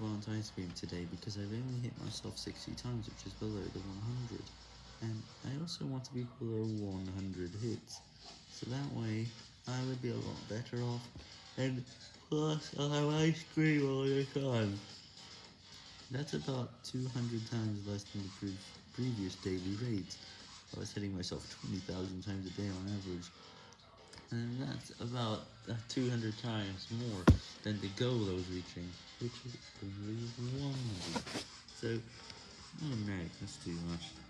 want ice cream today because I've only hit myself 60 times, which is below the 100. And I also want to be below 100 hits, so that way I would be a lot better off, and plus I'll have ice cream all the time. That's about 200 times less than the pre previous daily rates. I was hitting myself 20,000 times a day on average. And that's about uh, 200 times more than the goal I was reaching, which is only 100. So, oh no, that's too much.